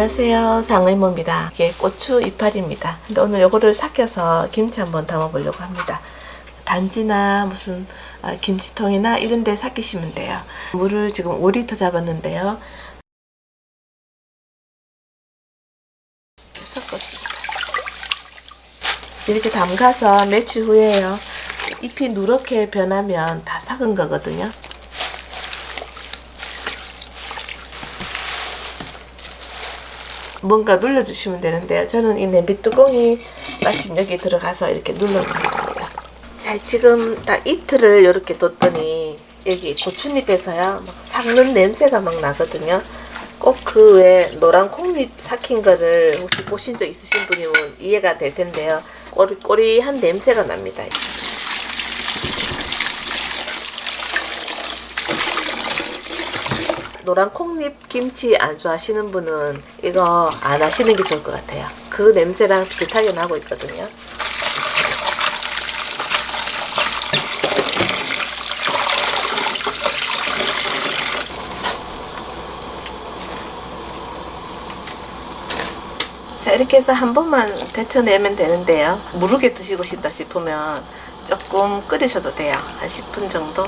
안녕하세요. 상의모입니다. 이게 고추 이파리입니다. 근데 오늘 요거를 삭혀서 김치 한번 담아 보려고 합니다. 단지나 무슨 아, 김치통이나 이런 데 삭히시면 돼요. 물을 지금 5리터 잡았는데요. 섞어줍니다. 이렇게 담가서 며칠 후에요. 잎이 누렇게 변하면 다 삭은 거거든요 뭔가 눌러주시면 되는데요. 저는 이 냄비 뚜껑이 마침 여기 들어가서 이렇게 눌러놓습니다. 자, 지금 딱 이틀을 이렇게 뒀더니 여기 고추잎에서요, 막 삭는 냄새가 막 나거든요. 꼭 그 외 노란 콩잎 삭힌 거를 혹시 보신 적 있으신 분이면 이해가 될 텐데요. 꼬리꼬리한 냄새가 납니다. 노란 콩잎 김치 안 좋아하시는 분은 이거 안 하시는 게 좋을 것 같아요. 그 냄새랑 비슷하게 나고 있거든요. 자 이렇게 해서 한 번만 데쳐내면 되는데요. 무르게 드시고 싶다 싶으면 조금 끓이셔도 돼요. 한 10분 정도.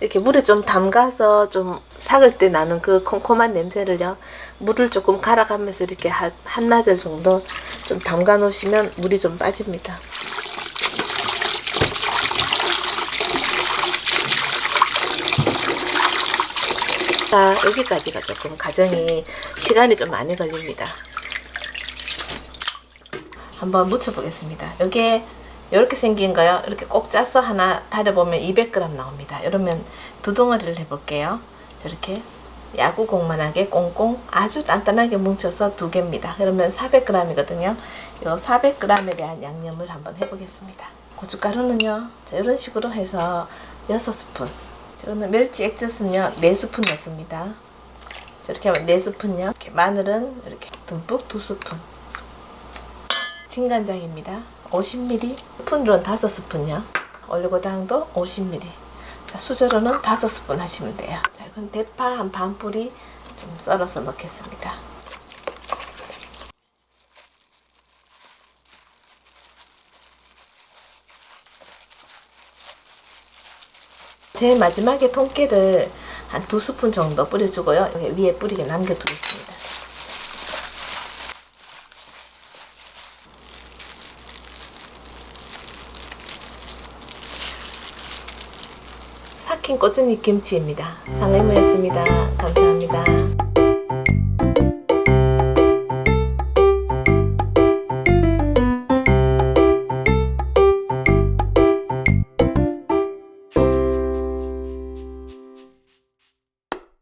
이렇게 물에 좀 담가서 좀 삭을 때 나는 그 콩콩한 냄새를요 물을 조금 갈아가면서 이렇게 한, 한나절 정도 좀 담가 놓으시면 물이 좀 빠집니다. 자 여기까지가 조금 과정이 시간이 좀 많이 걸립니다. 한번 묻혀 보겠습니다. 여기에 이렇게 생긴 거요. 이렇게 꼭 짜서 하나 다려보면 200g 나옵니다. 이러면 두 덩어리를 해볼게요. 저렇게 야구공만하게 꽁꽁 아주 단단하게 뭉쳐서 두 개입니다. 그러면 400g이거든요. 이 400g에 대한 양념을 한번 해보겠습니다. 고춧가루는요. 자, 이런 식으로 해서 6스푼. 저는 멸치 액젓은요. 4스푼 넣습니다. 저렇게 하면 4스푼요. 이렇게 마늘은 이렇게 듬뿍 2스푼. 진간장입니다. 50ml, 스푼으로는 5스푼요. 올리고당도 50ml. 자, 수저로는 5스푼 하시면 돼요. 자, 이건 대파 한 반 뿌리 좀 썰어서 넣겠습니다. 제일 마지막에 통깨를 한 두 스푼 정도 뿌려주고요. 위에 뿌리게 남겨두겠습니다. 삭힌 꼬치잎 김치입니다. 상해무였습니다. 감사합니다.